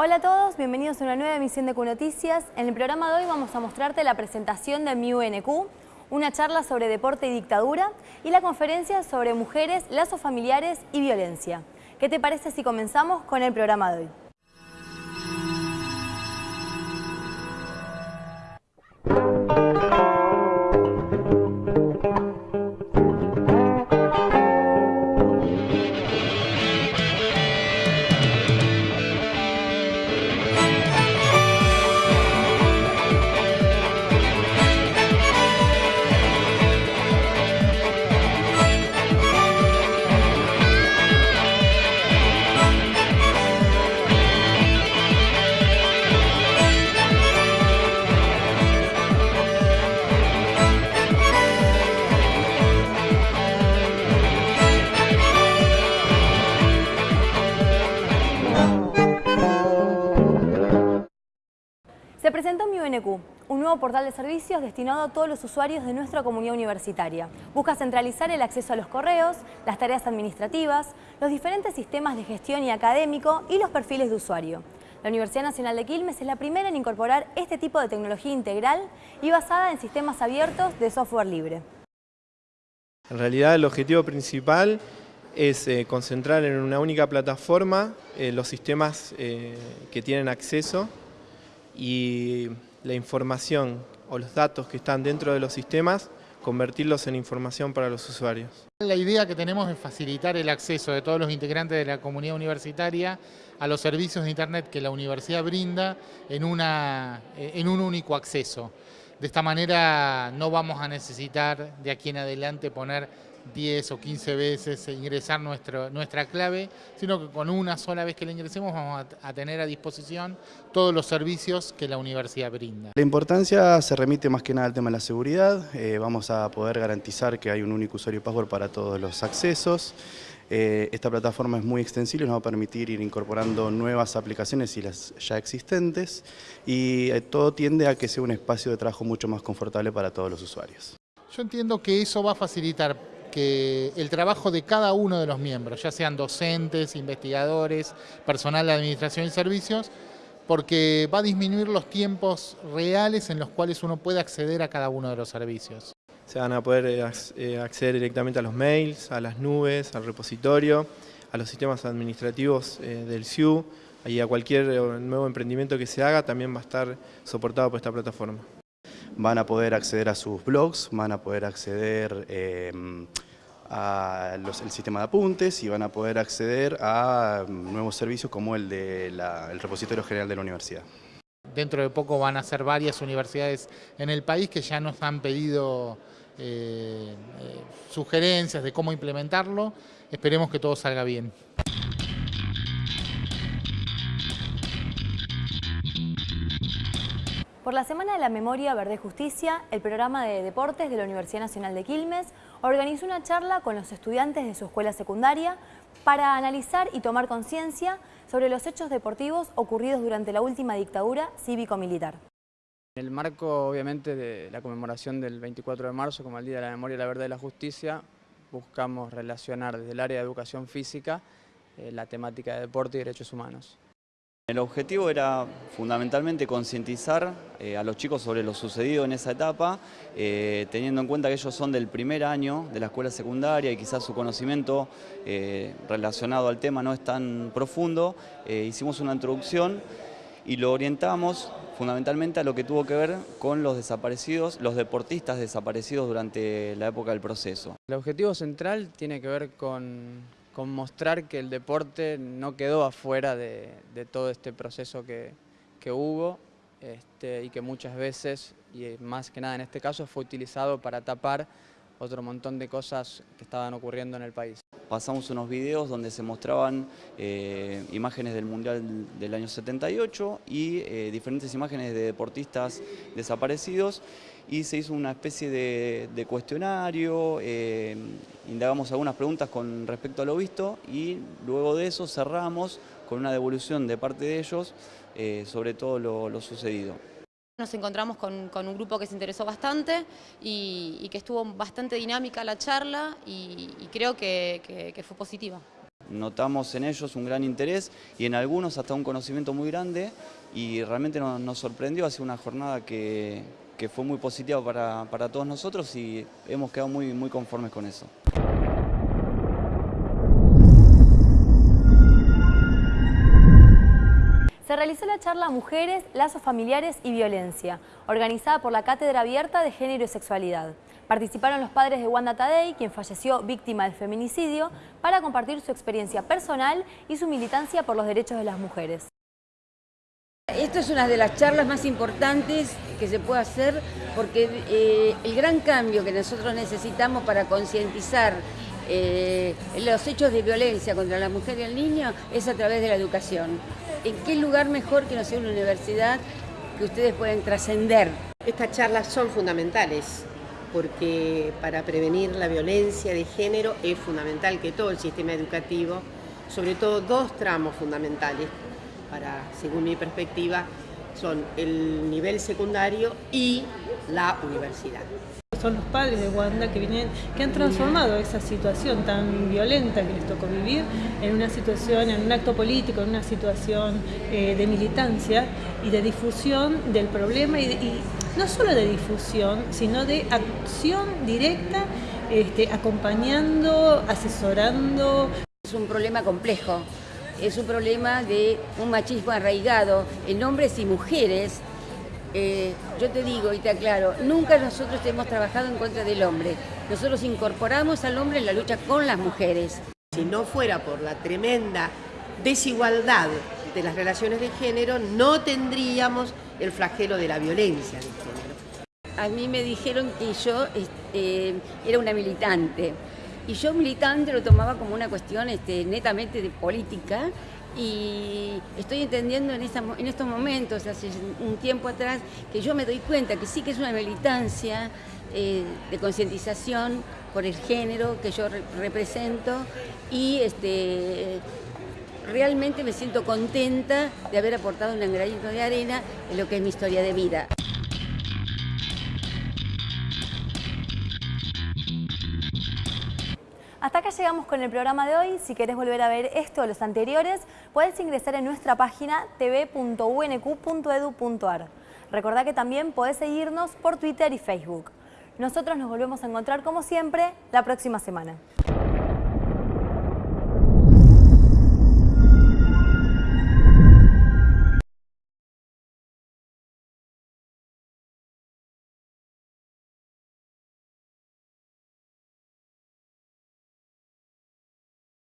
Hola a todos, bienvenidos a una nueva emisión de Q Noticias. En el programa de hoy vamos a mostrarte la presentación de MIUNQ, una charla sobre deporte y dictadura y la conferencia sobre mujeres, lazos familiares y violencia. ¿Qué te parece si comenzamos con el programa de hoy? Se presentó Mi UNQ, un nuevo portal de servicios destinado a todos los usuarios de nuestra comunidad universitaria. Busca centralizar el acceso a los correos, las tareas administrativas, los diferentes sistemas de gestión y académico y los perfiles de usuario. La Universidad Nacional de Quilmes es la primera en incorporar este tipo de tecnología integral y basada en sistemas abiertos de software libre. En realidad el objetivo principal es eh, concentrar en una única plataforma eh, los sistemas eh, que tienen acceso y la información o los datos que están dentro de los sistemas, convertirlos en información para los usuarios. La idea que tenemos es facilitar el acceso de todos los integrantes de la comunidad universitaria a los servicios de Internet que la universidad brinda en, una, en un único acceso. De esta manera no vamos a necesitar de aquí en adelante poner 10 o 15 veces e ingresar nuestro, nuestra clave, sino que con una sola vez que la ingresemos vamos a, a, tener a disposición todos los servicios que la universidad brinda. La importancia se remite más que nada al tema de la seguridad, eh, vamos a poder garantizar que hay un único usuario y password para todos los accesos, eh, esta plataforma es muy extensible, nos va a permitir ir incorporando nuevas aplicaciones y las ya existentes y eh, todo tiende a que sea un espacio de trabajo mucho más confortable para todos los usuarios. Yo entiendo que eso va a facilitar que el trabajo de cada uno de los miembros, ya sean docentes, investigadores, personal de administración y servicios, porque va a disminuir los tiempos reales en los cuales uno puede acceder a cada uno de los servicios. Se van a poder eh, eh, acceder directamente a los mails, a las nubes, al repositorio, a los sistemas administrativos eh, del SIU y a cualquier nuevo emprendimiento que se haga también va a estar soportado por esta plataforma. Van a poder acceder a sus blogs, van a poder acceder eh, al sistema de apuntes y van a poder acceder a nuevos servicios como el del de repositorio general de la universidad. Dentro de poco van a ser varias universidades en el país que ya nos han pedido eh, eh, sugerencias de cómo implementarlo. Esperemos que todo salga bien. Por la Semana de la Memoria Verde Justicia, el programa de deportes de la Universidad Nacional de Quilmes organizó una charla con los estudiantes de su escuela secundaria para analizar y tomar conciencia sobre los hechos deportivos ocurridos durante la última dictadura cívico-militar. En el marco, obviamente, de la conmemoración del 24 de marzo como el Día de la Memoria, la Verdad y la Justicia, buscamos relacionar desde el área de educación física eh, la temática de deporte y derechos humanos. El objetivo era fundamentalmente concientizar eh, a los chicos sobre lo sucedido en esa etapa, eh, teniendo en cuenta que ellos son del primer año de la escuela secundaria y quizás su conocimiento eh, relacionado al tema no es tan profundo. Hicimos una introducción y lo orientamos fundamentalmente a lo que tuvo que ver con los desaparecidos, los deportistas desaparecidos durante la época del proceso. El objetivo central tiene que ver con, con mostrar que el deporte no quedó afuera de, todo este proceso que, que hubo este, y que muchas veces, y más que nada en este caso, fue utilizado para tapar otro montón de cosas que estaban ocurriendo en el país. Pasamos unos videos donde se mostraban eh, imágenes del Mundial del año 78 y eh, diferentes imágenes de deportistas desaparecidos y se hizo una especie de, cuestionario, eh, indagamos algunas preguntas con respecto a lo visto y luego de eso cerramos con una devolución de parte de ellos sobre todo lo, sucedido. Nos encontramos con, un grupo que se interesó bastante y, que estuvo bastante dinámica la charla y, creo que, fue positiva. notamos en ellos un gran interés y en algunos hasta un conocimiento muy grande y realmente nos, nos sorprendió, ha sido una jornada que, que fue muy positiva para, para todos nosotros y hemos quedado muy, muy conformes con eso. Se realizó la charla Mujeres, Lazos Familiares y Violencia, organizada por la Cátedra Abierta de Género y Sexualidad. Participaron los padres de Wanda Tadei, quien falleció víctima del feminicidio, para compartir su experiencia personal y su militancia por los derechos de las mujeres. Esto es una de las charlas más importantes que se puede hacer porque eh, el gran cambio que nosotros necesitamos para concientizar eh, los hechos de violencia contra la mujer y el niño es a través de la educación. ¿En qué lugar mejor que no sea una universidad que ustedes pueden trascender? Estas charlas son fundamentales porque para prevenir la violencia de género es fundamental que todo el sistema educativo, sobre todo dos tramos fundamentales, para, según mi perspectiva, son el nivel secundario y la universidad. Son los padres de Wanda que, vienen, que han transformado esa situación tan violenta que les tocó vivir en una situación, en un acto político, en una situación eh, de militancia y de difusión del problema y, no solo de difusión, sino de acción directa, este, acompañando, asesorando. Es un problema complejo, es un problema de un machismo arraigado en hombres y mujeres. Eh, yo te digo y te aclaro, nunca nosotros hemos trabajado en contra del hombre. Nosotros incorporamos al hombre en la lucha con las mujeres. Si no fuera por la tremenda desigualdad de las relaciones de género, no tendríamos el flagelo de la violencia de género. A mí me dijeron que yo este, era una militante y yo militante lo tomaba como una cuestión este, netamente de política y estoy entendiendo en, estos momentos, hace un tiempo atrás, que yo me doy cuenta que sí que es una militancia eh, de concientización por el género que yo re represento y este, realmente me siento contenta de haber aportado un granito de arena en lo que es mi historia de vida. Hasta acá llegamos con el programa de hoy. Si querés volver a ver esto o los anteriores, puedes ingresar en nuestra página tv.unq.edu.ar. Recordá que también podés seguirnos por Twitter y Facebook. Nosotros nos volvemos a encontrar como siempre la próxima semana.